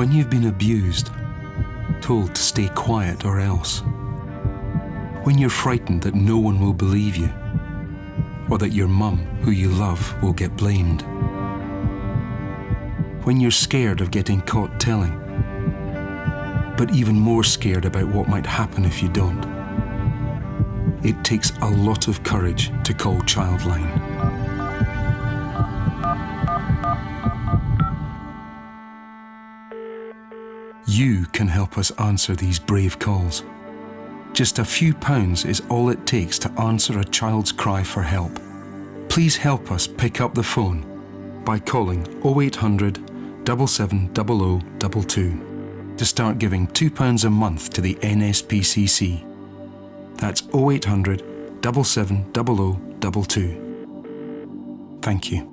When you've been abused, told to stay quiet or else. When you're frightened that no one will believe you, or that your mum, who you love, will get blamed. When you're scared of getting caught telling, but even more scared about what might happen if you don't. It takes a lot of courage to call Childline. You can help us answer these brave calls. Just a few pounds is all it takes to answer a child's cry for help. Please help us pick up the phone by calling 0800 770022 to start giving £2 a month to the NSPCC. That's 0800 770022. Thank you.